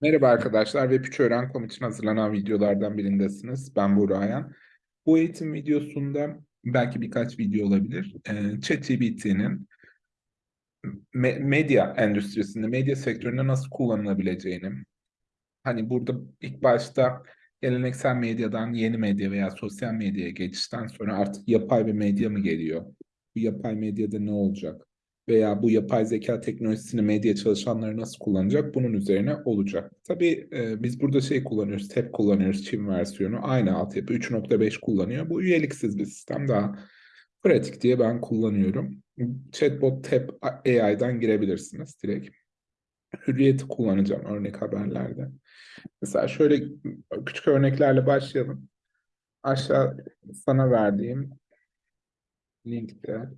Merhaba arkadaşlar, Web3 Öğren.com için hazırlanan videolardan birindesiniz. Ben Buğra. Bu eğitim videosunda belki birkaç video olabilir. Ee, ChatGPT'nin me- medya endüstrisinde, medya sektöründe nasıl kullanılabileceğini, hani burada ilk başta geleneksel medyadan yeni medya veya sosyal medyaya geçişten sonra artık yapay bir medya mı geliyor? Bu yapay medyada ne olacak? Veya bu yapay zeka teknolojisini medya çalışanları nasıl kullanacak? Bunun üzerine olacak. Tabii e, biz burada şey kullanıyoruz, TEP kullanıyoruz, Çin versiyonu. Aynı altyapı 3.5 kullanıyor. Bu üyeliksiz bir sistem daha pratik diye ben kullanıyorum. Chatbot TEP AI'dan girebilirsiniz direkt. Hürriyeti kullanacağım örnek haberlerde. Mesela şöyle küçük örneklerle başlayalım. Aşağı sana verdiğim linkte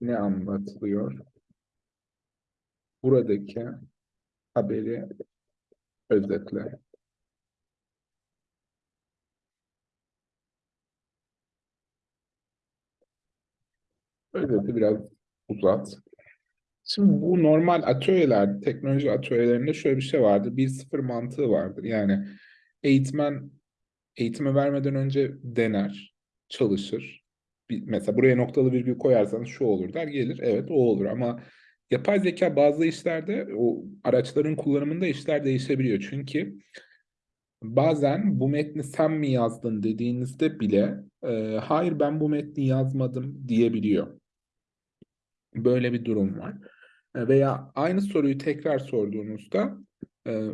ne anlatılıyor? Buradaki haberi özetle. Özeti biraz uzat. Şimdi bu normal atölyeler, teknoloji atölyelerinde şöyle bir şey vardır. Bir sıfır mantığı vardır. Yani eğitmen eğitimi vermeden önce dener, çalışır. Mesela buraya noktalı virgül koyarsanız şu olur der, gelir. Evet o olur ama yapay zeka bazı işlerde o araçların kullanımında işler değişebiliyor. Çünkü bazen bu metni sen mi yazdın dediğinizde bile e, hayır ben bu metni yazmadım diyebiliyor. Böyle bir durum var. E, Veya aynı soruyu tekrar sorduğunuzda e,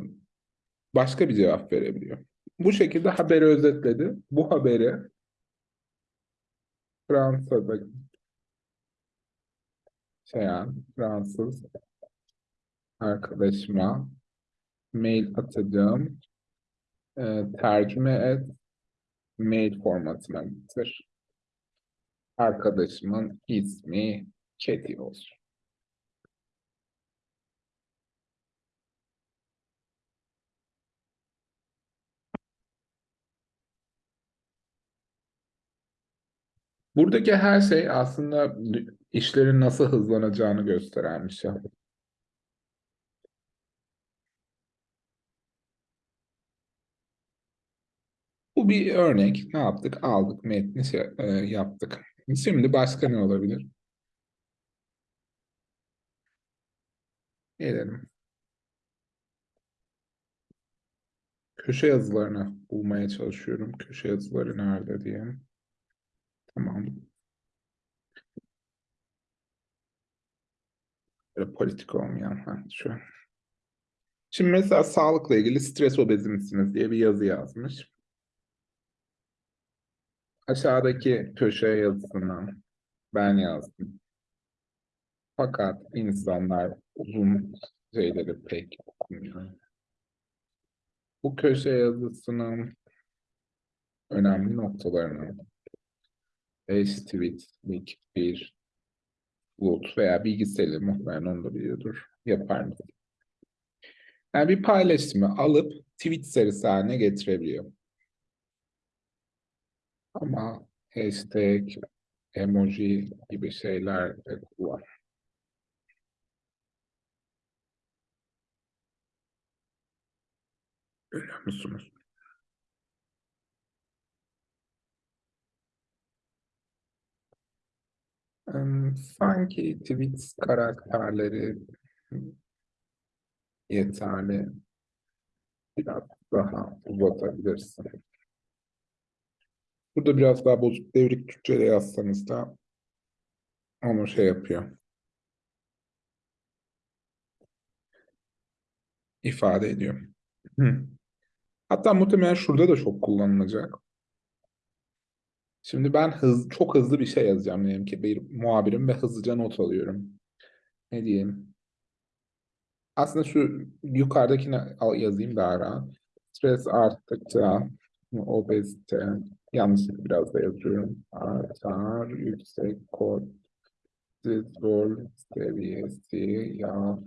başka bir cevap verebiliyor. Bu şekilde haberi özetledi. Bu haberi Fransa'da yaşayan Fransız arkadaşıma mail atacağım. E, tercüme et, mail formatına getir. Arkadaşımın ismi Keti olsun. Buradaki her şey aslında işlerin nasıl hızlanacağını gösteren bir şey. Bu bir örnek. Ne yaptık? Aldık metni şey, e, yaptık. Şimdi başka ne olabilir? Gelelim. Köşe yazılarını bulmaya çalışıyorum. Köşe yazıları nerede diye. Tamam. Böyle politik olmayan. Ha, şu. Şimdi mesela sağlıkla ilgili stres obezi misiniz diye bir yazı yazmış. Aşağıdaki köşe yazısından ben yazdım. Fakat insanlar uzun şeyleri pek okumuyor. Bu köşe yazısının önemli noktalarını 5 tweetlik bir bulut veya bilgisayarı muhtemelen onu da biliyordur. Yapar mı? Yani bir paylaşımı alıp tweet serisi haline getirebiliyor. Ama hashtag, emoji gibi şeyler de kullan. Görüyor musunuz? Sanki tweet karakterleri yeterli. Biraz daha uzatabilirsin. Burada biraz daha bozuk devrik Türkçe'de yazsanız da onu şey yapıyor. ifade ediyor. Hı. Hatta muhtemelen şurada da çok kullanılacak. Şimdi ben hız, çok hızlı bir şey yazacağım diyelim ki bir muhabirim ve hızlıca not alıyorum. Ne diyeyim? Aslında şu yukarıdakini al- yazayım daha rahat. Stres arttıkça obezite yanlış biraz da yazıyorum. Artar yüksek kortizol seviyesi yağ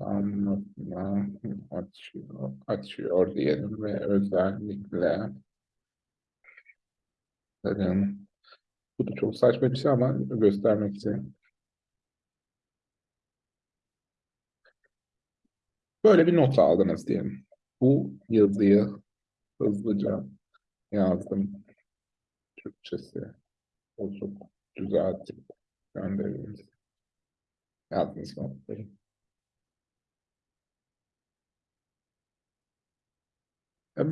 anlatma açıyor, açıyor diyelim ve özellikle Bakın, bu da çok saçma bir şey ama göstermek için. Böyle bir not aldınız diyelim. Bu yazıyı hızlıca yazdım. Türkçesi bozuk düzeltip göndeririz. Yazdınız notları. E,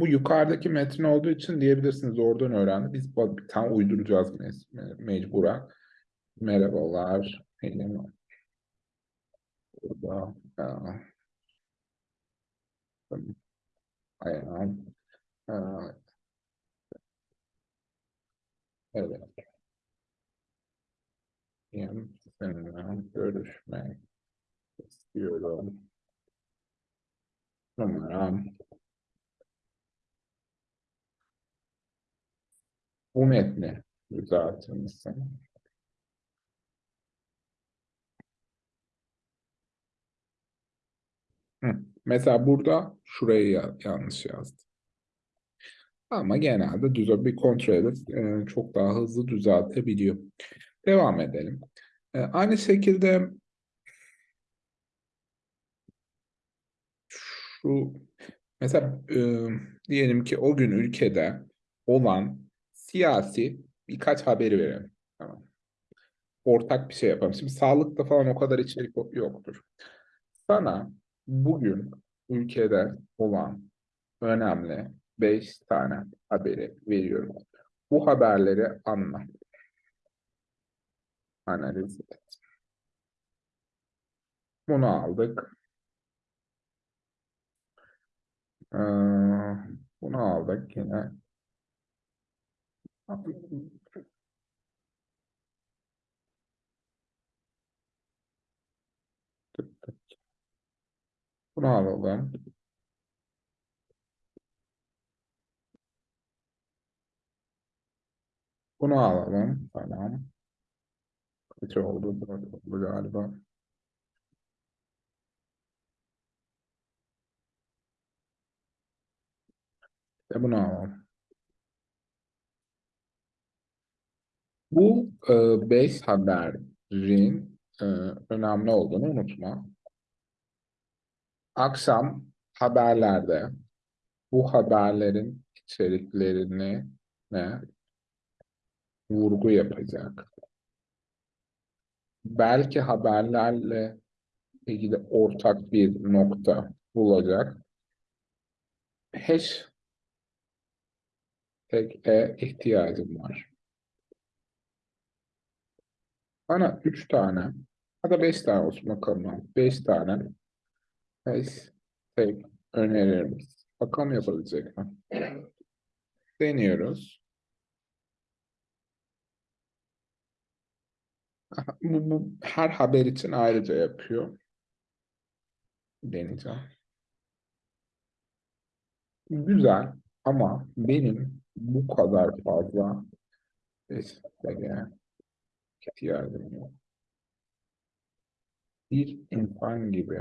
bu yukarıdaki metin olduğu için diyebilirsiniz oradan öğrendi. Biz bir tane uyduracağız me- me- mecburen. Merhabalar. Benim burada e, ayağım e, evet. Benim seninle görüşmek istiyorum. Numaram bu metni düzeltir misin? Hı. Mesela burada şurayı ya- yanlış yazdım. Ama genelde düz bir kontrol edip e, çok daha hızlı düzeltebiliyor. Devam edelim. E, aynı şekilde şu mesela e, diyelim ki o gün ülkede olan siyasi birkaç haberi verelim. Tamam. Ortak bir şey yapalım. Şimdi sağlıkta falan o kadar içerik yoktur. Sana bugün ülkede olan önemli beş tane haberi veriyorum. Bu haberleri anla. Analiz et. Bunu aldık. Ee, bunu aldık yine. Bunu alalım. Bunu alalım. Tamam. Kaç oldu? Dört oldu galiba. Ve bunu alalım. Bu e, beş haberin e, önemli olduğunu unutma. Akşam haberlerde bu haberlerin içeriklerini ne vurgu yapacak. Belki haberlerle ilgili ortak bir nokta bulacak. Hashtag'e ihtiyacım var. Bana üç tane ya da beş tane olsun bakalım. Beş tane hashtag önerir misin? Bakalım yapabilecek mi? Deniyoruz. Bu, bu her haber için ayrıca yapıyor. Deneyeceğim. Güzel ama benim bu kadar fazla hashtag'e ihtiyacım yok. Bir insan gibi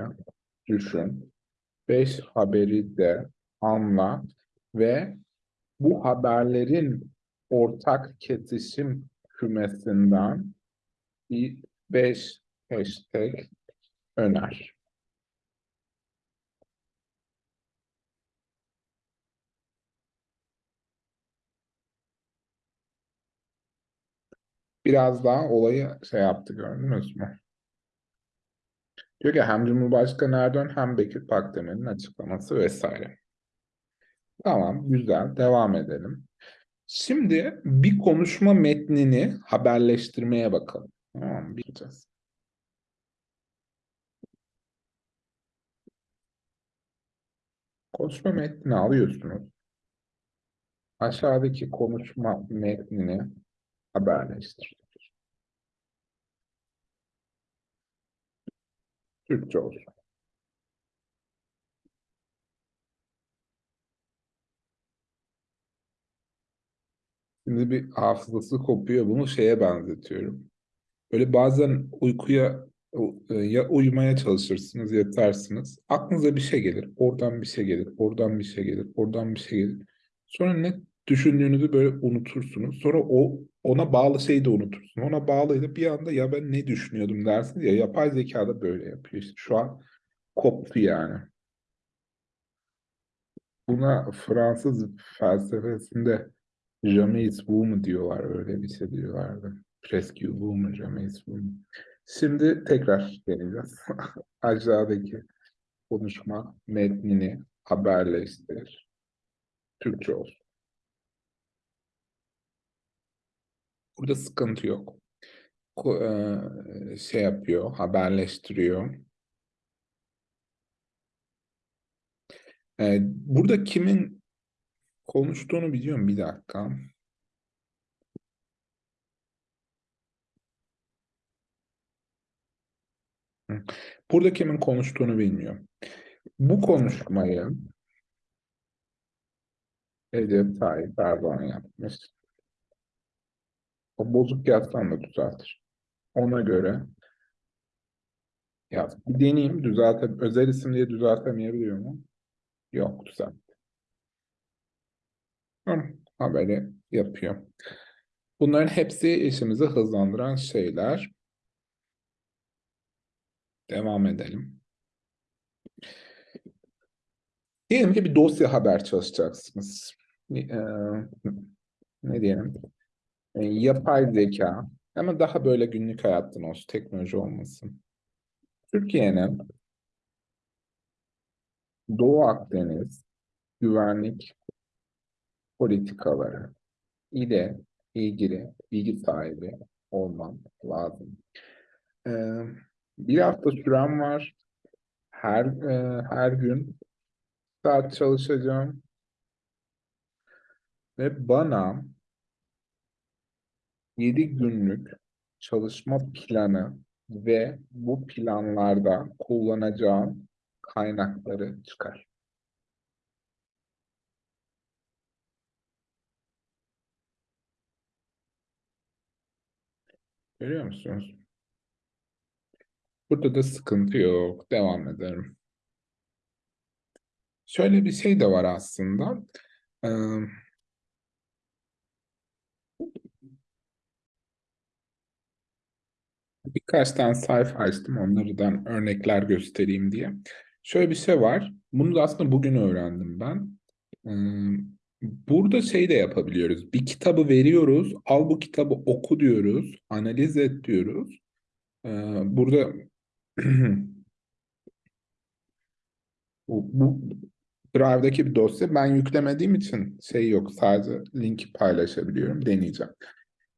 düşün. Beş haberi de anla ve bu haberlerin ortak kesişim kümesinden bir beş hashtag öner. Biraz daha olayı şey yaptı gördünüz mü? Diyor ki hem Cumhurbaşkanı Erdoğan hem Bekir Pakdemir'in açıklaması vesaire. Tamam, güzel. Devam edelim. Şimdi bir konuşma metnini haberleştirmeye bakalım. Tamam, bileceğiz. Konuşma metnini alıyorsunuz. Aşağıdaki konuşma metnini haberleştir. Türkçe olsun. Şimdi bir hafızası kopuyor. Bunu şeye benzetiyorum. Böyle bazen uykuya ya uyumaya çalışırsınız, yatarsınız. Aklınıza bir şey gelir. Oradan bir şey gelir. Oradan bir şey gelir. Oradan bir şey gelir. Sonra ne düşündüğünüzü böyle unutursunuz. Sonra o ona bağlı şeyi de unutursun. Ona bağlıydı bir anda ya ben ne düşünüyordum dersiniz ya yapay zeka da böyle yapıyor. İşte şu an koptu yani. Buna Fransız felsefesinde jamais vous mu diyorlar, öyle bir şey diyorlardı. Presque vous mu, jamais vous mu. Şimdi tekrar deneyeceğiz. Aşağıdaki konuşma metnini haberleştir. Türkçe olsun. Burada sıkıntı yok. Eee, şey yapıyor, haberleştiriyor. Eee, burada kimin konuştuğunu biliyorum. Bir dakika. Burada kimin konuştuğunu bilmiyorum. Bu konuşmayı Recep Tayyip Erdoğan yapmış. O bozuk yazsan da düzeltir. Ona göre yaz. Bir deneyeyim. Düzelte, özel isim diye düzeltemeyebiliyor mu? Yok düzelt. Hı, haberi yapıyor. Bunların hepsi işimizi hızlandıran şeyler. Devam edelim. Diyelim ki bir dosya haber çalışacaksınız. Eee, ne diyelim? E, yapay zeka ama daha böyle günlük hayattan olsun, teknoloji olmasın. Türkiye'nin Doğu Akdeniz güvenlik politikaları ile ilgili bilgi sahibi olmam lazım. Ee, bir hafta sürem var. Her e, her gün saat çalışacağım ve bana 7 günlük çalışma planı ve bu planlarda kullanacağım kaynakları çıkar. Görüyor musunuz? Burada da sıkıntı yok. Devam edelim. Şöyle bir şey de var aslında. Ee, birkaç tane sayfa açtım. Onlardan örnekler göstereyim diye. Şöyle bir şey var. Bunu da aslında bugün öğrendim ben. Burada şey de yapabiliyoruz. Bir kitabı veriyoruz. Al bu kitabı oku diyoruz. Analiz et diyoruz. Burada bu, bu Drive'daki bir dosya. Ben yüklemediğim için şey yok. Sadece linki paylaşabiliyorum. Deneyeceğim.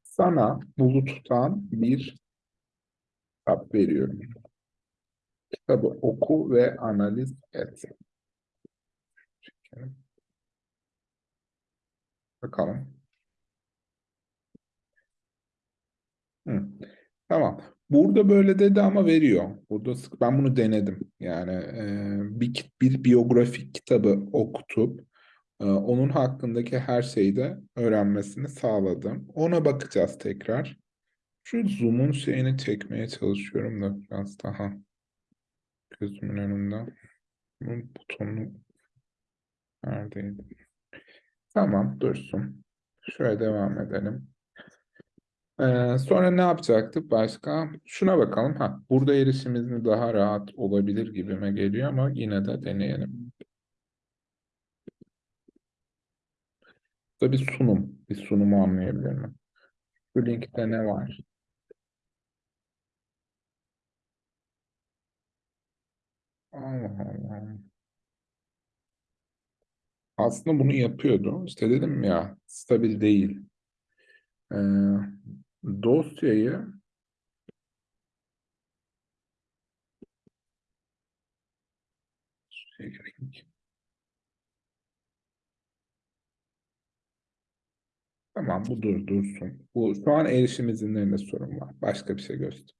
Sana buluttan bir kitap veriyorum. Kitabı oku ve analiz et. Bakalım. Hı. Tamam. Burada böyle dedi ama veriyor. Burada sık- ben bunu denedim. Yani e, bir bir biyografik kitabı okutup e, onun hakkındaki her şeyi de öğrenmesini sağladım. Ona bakacağız tekrar. Şu zoom'un şeyini çekmeye çalışıyorum da biraz daha gözümün önünde. Bunun butonu neredeydi? Tamam dursun. Şöyle devam edelim. Ee, sonra ne yapacaktık başka? Şuna bakalım. Ha, burada erişimimiz daha rahat olabilir gibime geliyor ama yine de deneyelim. Burada bir sunum. Bir sunumu anlayabilir mi? Şu linkte ne var? Allah Allah. Aslında bunu yapıyordu. İşte dedim ya stabil değil. Ee, dosyayı. Tamam bu dur dursun. Bu şu an erişim izinlerinde sorun var. Başka bir şey göstereceğim.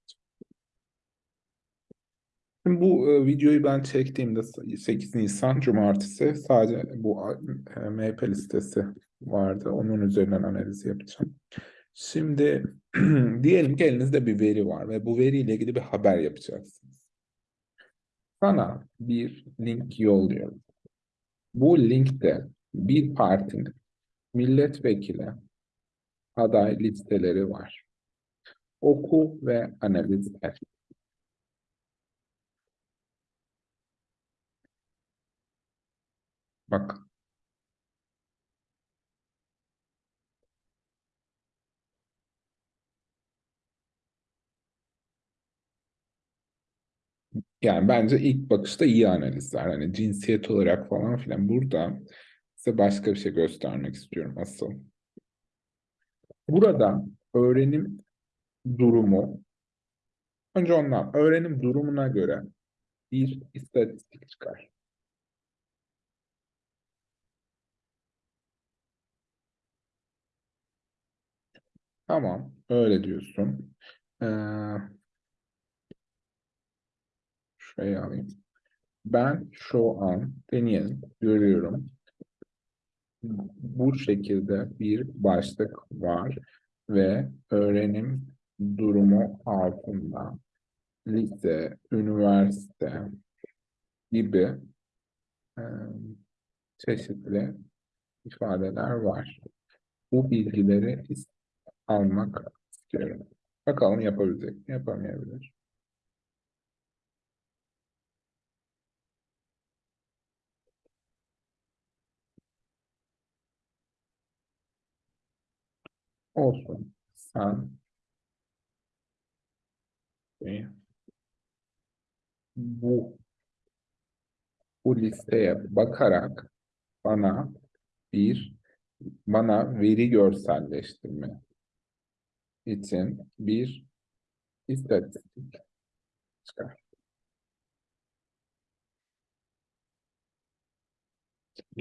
Şimdi bu e, videoyu ben çektiğimde 8 Nisan Cumartesi sadece bu e, MHP listesi vardı. Onun üzerinden analiz yapacağım. Şimdi diyelim ki elinizde bir veri var ve bu veriyle ilgili bir haber yapacaksınız. Sana bir link yolluyorum. Bu linkte bir partinin milletvekili aday listeleri var. Oku ve analiz et. Bak. Yani bence ilk bakışta iyi analizler. Hani cinsiyet olarak falan filan. Burada size başka bir şey göstermek istiyorum asıl. Burada öğrenim durumu önce ondan öğrenim durumuna göre bir istatistik çıkar. Tamam, öyle diyorsun. Ee, şuraya alayım. Ben şu an deneyelim, görüyorum. Bu şekilde bir başlık var ve öğrenim durumu altında lise, üniversite gibi e, çeşitli ifadeler var. Bu bilgileri almak istiyorum. Bakalım yapabilecek mi, yapamayabilir. Olsun. Sen bu bu listeye bakarak bana bir bana veri görselleştirme için bir istatistik çıkar.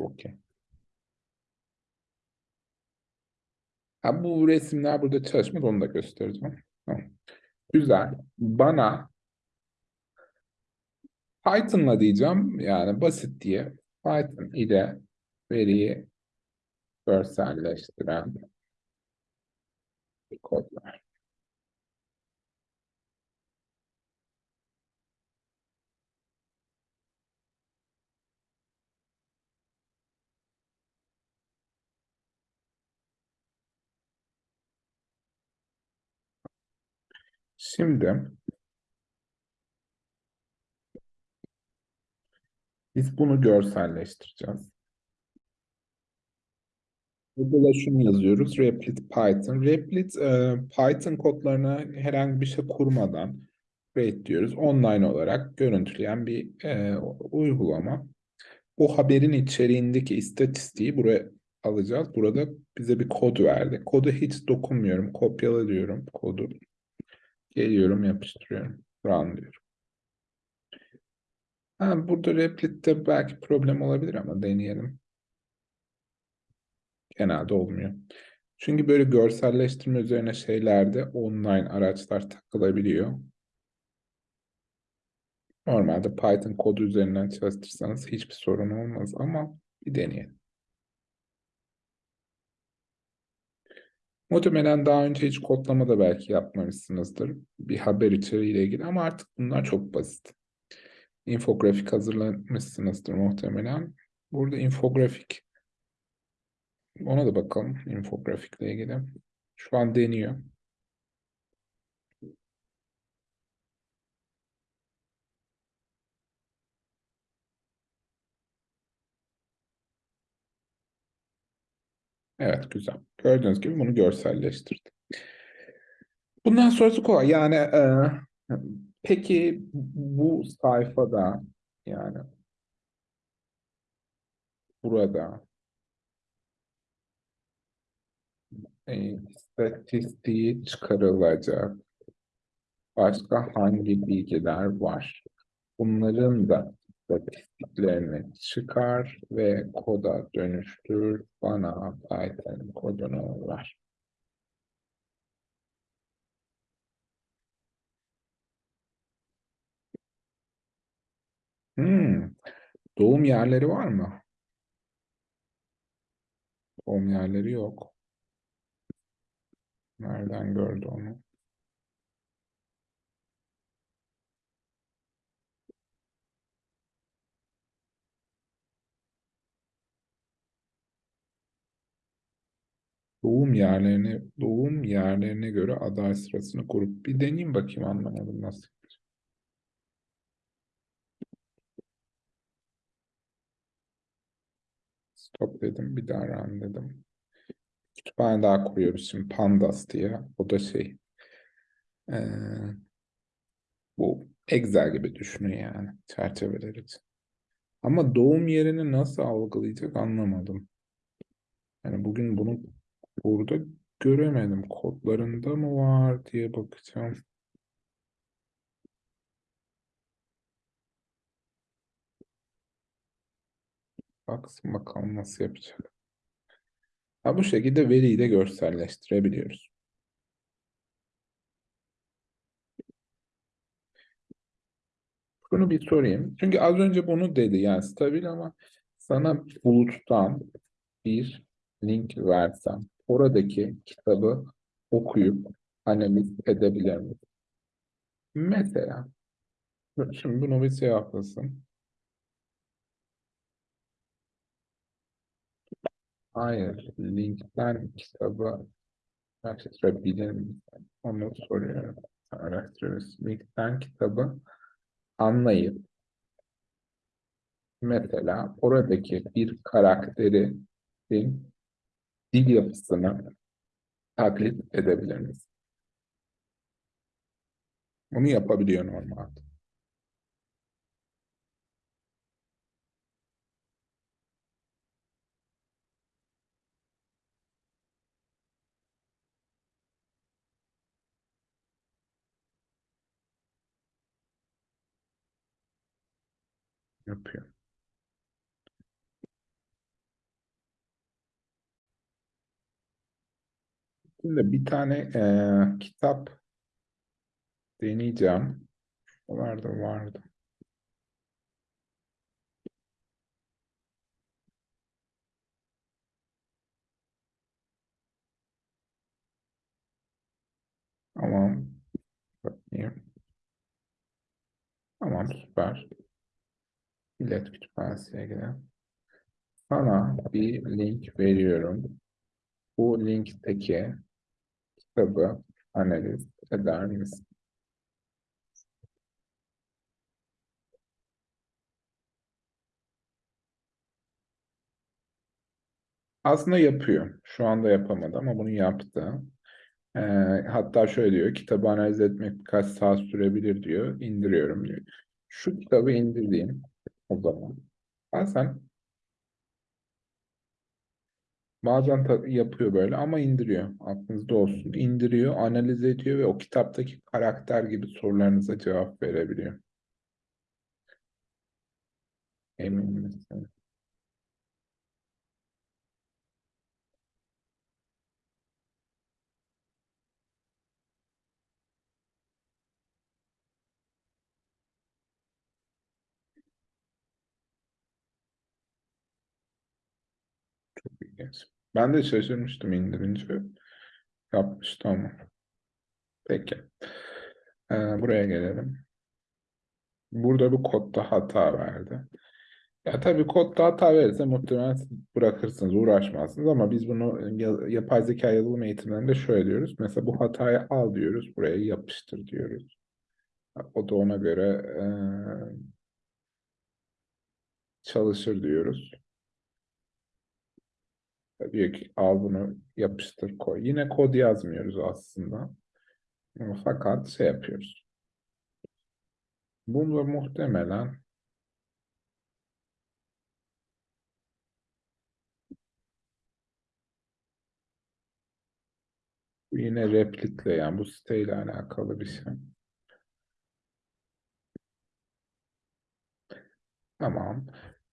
Okey. Ha, bu resimler burada çalışmaz onu da göstereceğim. Güzel. Bana Python'la diyeceğim yani basit diye Python ile veriyi görselleştiren kodlar. Şimdi biz bunu görselleştireceğiz. Burada da şunu yazıyoruz. Replit Python. Replit e, Python kodlarına herhangi bir şey kurmadan create diyoruz. Online olarak görüntüleyen bir e, uygulama. Bu haberin içeriğindeki istatistiği buraya alacağız. Burada bize bir kod verdi. Kodu hiç dokunmuyorum. Kopyala diyorum kodu. Geliyorum yapıştırıyorum. Run diyorum. Ha, burada Replit'te belki problem olabilir ama deneyelim. Genelde olmuyor. Çünkü böyle görselleştirme üzerine şeylerde online araçlar takılabiliyor. Normalde Python kodu üzerinden çalıştırsanız hiçbir sorun olmaz ama bir deneyelim. Muhtemelen daha önce hiç kodlama da belki yapmamışsınızdır. Bir haber içeriğiyle ilgili ama artık bunlar çok basit. Infografik hazırlamışsınızdır muhtemelen. Burada infografik ona da bakalım infografikle ilgili. Şu an deniyor. Evet güzel. Gördüğünüz gibi bunu görselleştirdim. Bundan sonrası kolay. Yani e, peki bu sayfada yani burada e, istatistiği çıkarılacak başka hangi bilgiler var? Bunların da istatistiklerini çıkar ve koda dönüştür. Bana Python kodunu ver. Hmm. Doğum yerleri var mı? Doğum yerleri yok. Nereden gördü onu? Doğum yerlerine doğum yerlerine göre aday sırasını kurup bir deneyeyim bakayım anlamadım nasıl. Stop dedim bir daha run dedim. Kütüphane daha kuruyoruz şimdi Pandas diye. O da şey ee, bu Excel gibi düşünün yani çerçeveler için. Ama doğum yerini nasıl algılayacak anlamadım. Yani bugün bunu burada göremedim. Kodlarında mı var diye bakacağım. Baksın bakalım nasıl yapacak. Ha, bu şekilde veriyi de görselleştirebiliyoruz. Bunu bir sorayım. Çünkü az önce bunu dedi yani stabil ama sana buluttan bir link versem oradaki kitabı okuyup analiz edebilir misin? Mesela şimdi bunu bir cevaplasın. Hayır, linkten kitabı araştırabilir misin? Onu soruyorum. Araştırıyoruz. Linkten kitabı anlayıp mesela oradaki bir karakterin dil yapısını taklit edebilir misin? Bunu yapabiliyor normalde. Yapıyor. Şimdi bir tane e, kitap deneyeceğim. Vardı vardı. Tamam. Bakayım. Tamam süper. Millet Kütüphanesi'ne gidelim. Sana bir link veriyorum. Bu linkteki kitabı analiz eder misin? Aslında yapıyor. Şu anda yapamadı ama bunu yaptı. Ee, hatta şöyle diyor, kitabı analiz etmek birkaç saat sürebilir diyor. İndiriyorum diyor. Şu kitabı indireyim o zaman. Bazen bazen yapıyor böyle ama indiriyor. Aklınızda olsun. İndiriyor, analiz ediyor ve o kitaptaki karakter gibi sorularınıza cevap verebiliyor. Emin misin? Ben de şaşırmıştım indirince. Yapmıştı ama. Peki. Ee, buraya gelelim. Burada bir kodda hata verdi. Ya tabii kodda hata verirse muhtemelen bırakırsınız, uğraşmazsınız ama biz bunu yapay zeka yazılım eğitimlerinde şöyle diyoruz. Mesela bu hatayı al diyoruz, buraya yapıştır diyoruz. O da ona göre e, çalışır diyoruz. Diyor ki al bunu yapıştır koy. Yine kod yazmıyoruz aslında. Fakat şey yapıyoruz. Bunu muhtemelen yine replikle yani bu siteyle alakalı bir şey. Tamam.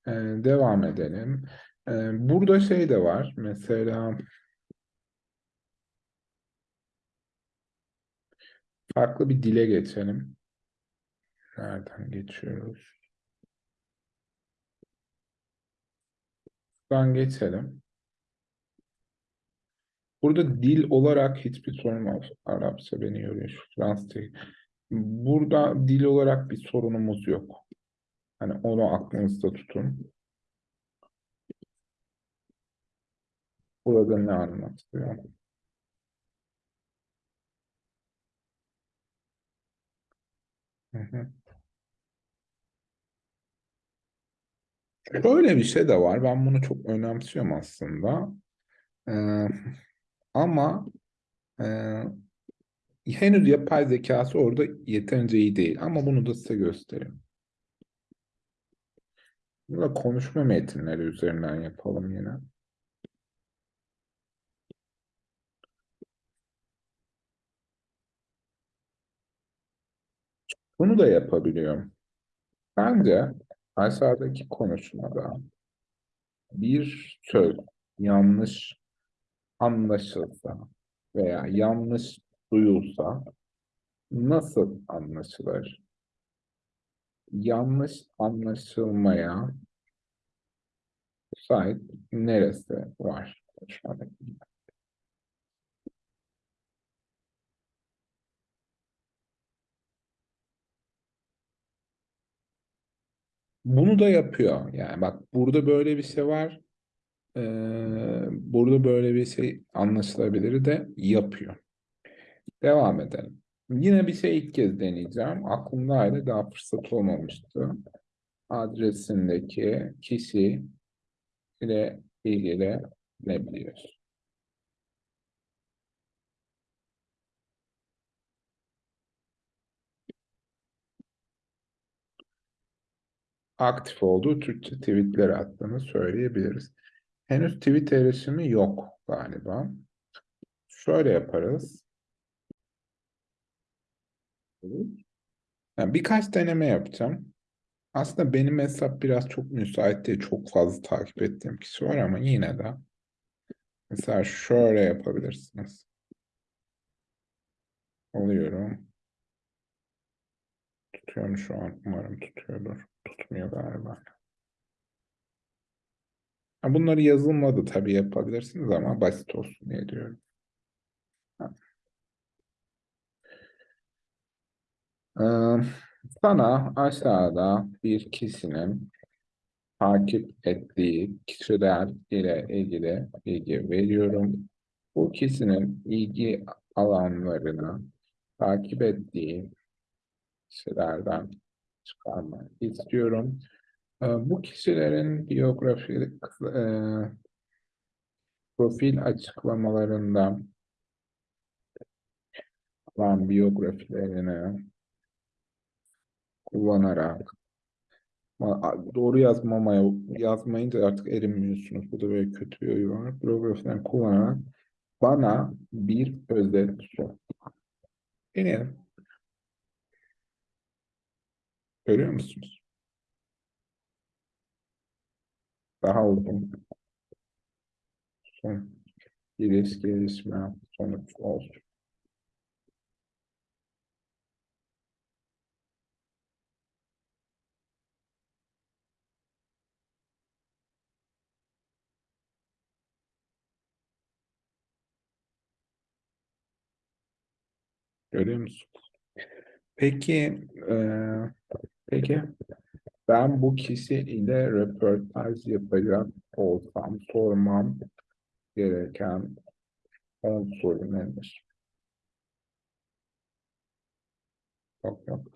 Ee, devam edelim. Ee, burada şey de var. Mesela farklı bir dile geçelim. Nereden geçiyoruz? Buradan geçelim. Burada dil olarak hiçbir sorun yok. Arapça beni yoruyor. Fransızca. Burada dil olarak bir sorunumuz yok. Hani onu aklınızda tutun. Burada ne anlatıyor? Hı. Şöyle bir şey de var. Ben bunu çok önemsiyorum aslında. Ee, ama e, henüz yapay zekası orada yeterince iyi değil ama bunu da size göstereyim. Burada konuşma metinleri üzerinden yapalım yine. Bunu da yapabiliyorum. Bence aşağıdaki konuşmada bir söz yanlış anlaşılsa veya yanlış duyulsa nasıl anlaşılır? Yanlış anlaşılmaya sahip neresi var? Konuşmadaki. Bunu da yapıyor. Yani bak burada böyle bir şey var. Ee, burada böyle bir şey anlaşılabilir de yapıyor. Devam edelim. Yine bir şey ilk kez deneyeceğim. Aklımdaydı daha fırsat olmamıştı. Adresindeki kişi ile ilgili ne biliyoruz? Aktif olduğu Türkçe tweetler attığını söyleyebiliriz. Henüz tweet erişimi yok galiba. Şöyle yaparız. Yani birkaç deneme yapacağım. Aslında benim hesap biraz çok müsait değil. Çok fazla takip ettiğim kişi var ama yine de. Mesela şöyle yapabilirsiniz. Tutuyorum şu an. Umarım tutuyordur. Tutmuyor galiba. Bunları yazılmadı tabii yapabilirsiniz ama basit olsun diye diyorum. Sana aşağıda bir kişinin takip ettiği kişiler ile ilgili bilgi veriyorum. Bu kişinin ilgi alanlarını takip ettiği kişilerden çıkarmak istiyorum. Bu kişilerin biyografi e, profil açıklamalarından olan biyografilerini kullanarak doğru yazmamaya yazmayınca artık erinmiyorsunuz. Bu da böyle kötü bir oyu var. Biyografilerini kullanarak bana bir özet sor. Deneyelim. Görüyor musunuz? Daha uzun. Son. İlişki gelişme sonuç olsun. Görüyor musun? Peki, e, peki ben bu kişi ile röportaj yapacak olsam sormam gereken 10 soru nedir? Yok yok.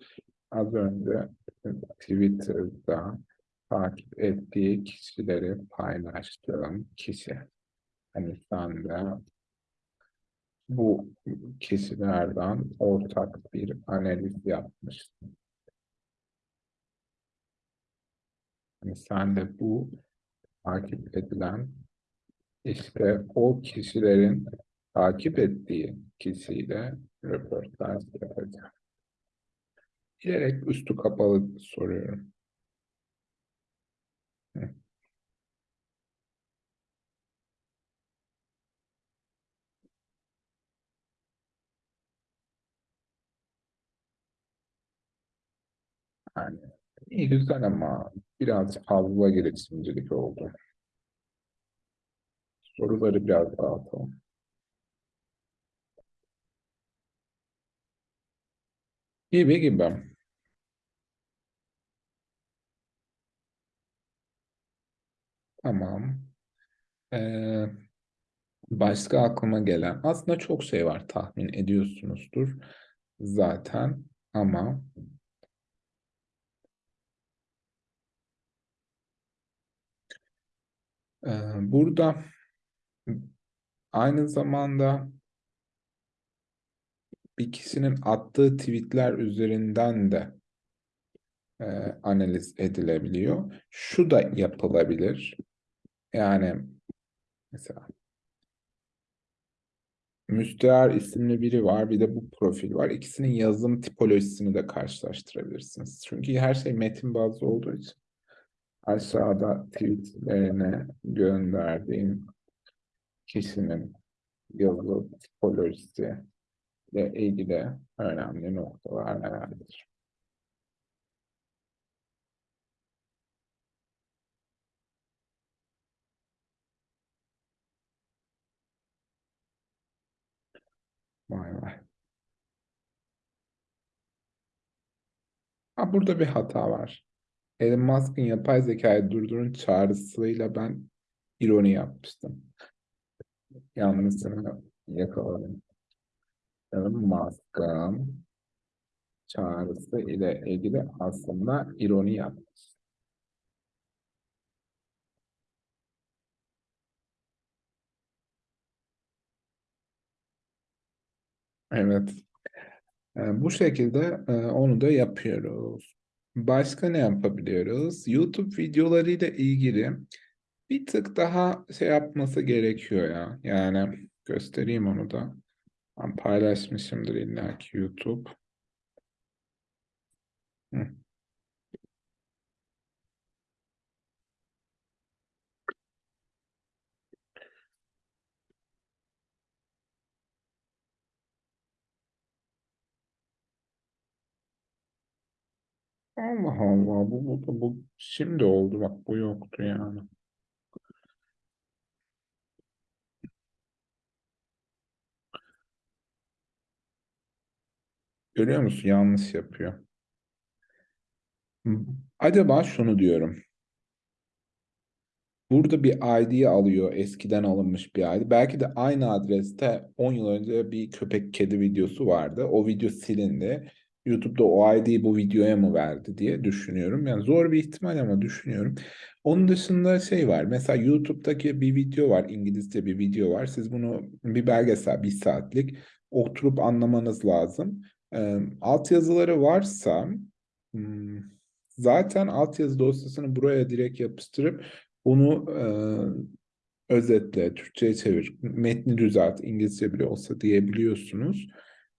Az önce Twitter'da takip ettiği kişileri paylaştığım kişi. Hani sen de bu kişilerden ortak bir analiz yapmıştın. Yani sen de bu takip edilen işte o kişilerin takip ettiği kişiyle röportaj yapacağım. Bilerek üstü kapalı soruyorum. Hı. Yani iyi güzel ama biraz fazla girişimcilik oldu. Soruları biraz dağıtalım. Gibi gibi. Tamam. Ee, başka aklıma gelen aslında çok şey var tahmin ediyorsunuzdur zaten ama burada aynı zamanda bir kişinin attığı tweetler üzerinden de e, analiz edilebiliyor. Şu da yapılabilir. Yani mesela Müstehar isimli biri var, bir de bu profil var. İkisinin yazım tipolojisini de karşılaştırabilirsiniz. Çünkü her şey metin bazlı olduğu için aşağıda tweetlerine gönderdiğim kişinin yazı tipolojisi ile ilgili önemli noktalar nelerdir? Vay vay. Ha, burada bir hata var. Elon Musk'ın yapay zekayı durdurun çağrısıyla ben ironi yapmıştım. Yanlışını yakaladım. Elon Musk'ın çağrısı ile ilgili aslında ironi yapmış. Evet. E, bu şekilde e, onu da yapıyoruz. Başka ne yapabiliyoruz? YouTube videolarıyla ilgili bir tık daha şey yapması gerekiyor ya. Yani göstereyim onu da. Ben paylaşmışımdır illa ki YouTube. Hı. Allah Allah bu, bu, bu, bu şimdi oldu bak bu yoktu yani. Görüyor musun? Yanlış yapıyor. Acaba şunu diyorum. Burada bir ID alıyor. Eskiden alınmış bir ID. Belki de aynı adreste 10 yıl önce bir köpek kedi videosu vardı. O video silindi. YouTube'da o ID'yi bu videoya mı verdi diye düşünüyorum. Yani zor bir ihtimal ama düşünüyorum. Onun dışında şey var. Mesela YouTube'daki bir video var. İngilizce bir video var. Siz bunu bir belgesel, bir saatlik oturup anlamanız lazım. E, altyazıları varsa hmm, zaten altyazı dosyasını buraya direkt yapıştırıp bunu e, özetle, Türkçe'ye çevir, metni düzelt, İngilizce bile olsa diyebiliyorsunuz.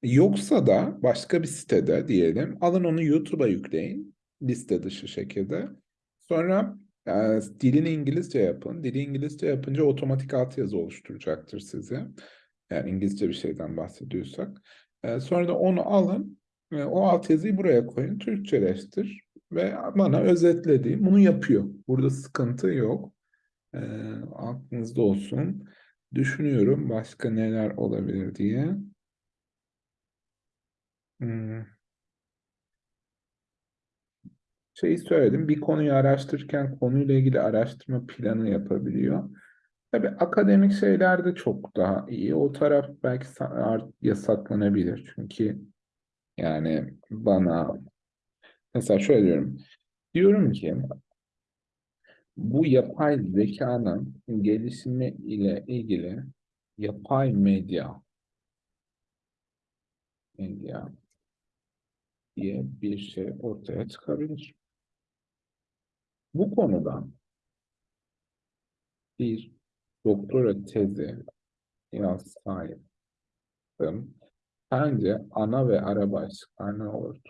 Yoksa da başka bir sitede diyelim, alın onu YouTube'a yükleyin, liste dışı şekilde. Sonra e, dilini İngilizce yapın. Dili İngilizce yapınca otomatik altyazı oluşturacaktır size. Yani İngilizce bir şeyden bahsediyorsak. E, sonra da onu alın, e, o altyazıyı buraya koyun, Türkçeleştir ve bana özetlediğim bunu yapıyor. Burada sıkıntı yok. E, aklınızda olsun. Düşünüyorum başka neler olabilir diye. Hmm. Şeyi söyledim, bir konuyu araştırırken konuyla ilgili araştırma planı yapabiliyor. Tabii akademik şeyler de çok daha iyi. O taraf belki yasaklanabilir. Çünkü yani bana mesela şöyle diyorum. Diyorum ki bu yapay zekanın gelişimi ile ilgili yapay medya medya diye bir şey ortaya çıkabilir. Bu konuda bir doktora tezi yazsaydım bence ana ve ara başlıklar ne olurdu?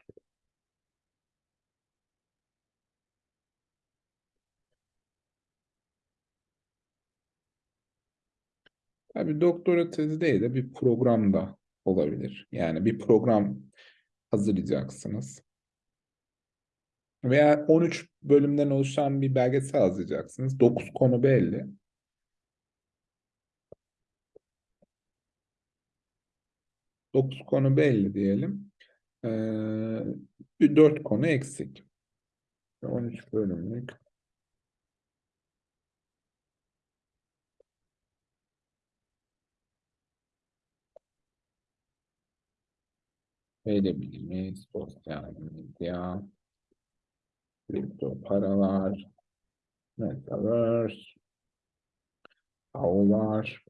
Tabii doktora tezi değil de bir programda olabilir. Yani bir program hazırlayacaksınız. Veya 13 bölümden oluşan bir belgesel hazırlayacaksınız. 9 konu belli. 9 konu belli diyelim. Ee, 4 konu eksik. 13 bölümlük. Veri bilimi, sosyal medya, kripto paralar, metaverse, var.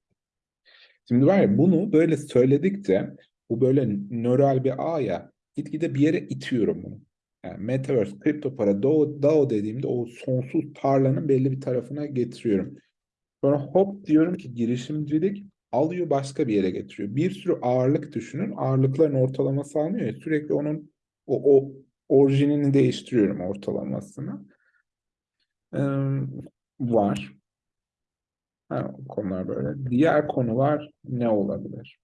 Şimdi var ya bunu böyle söyledikçe Bu böyle nöral bir ağ ya. Gitgide bir yere itiyorum bunu. Yani Metaverse, kripto para, DAO, DAO dediğimde o sonsuz tarlanın belli bir tarafına getiriyorum. Sonra hop diyorum ki girişimcilik alıyor başka bir yere getiriyor. Bir sürü ağırlık düşünün. Ağırlıkların ortalaması almıyor ya. Sürekli onun o, o orijinini değiştiriyorum ortalamasını. Ee, var. Ha, konular böyle. Diğer konular ne olabilir?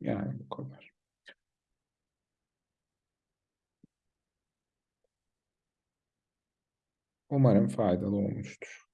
Yani bu kadar. Umarım faydalı olmuştur.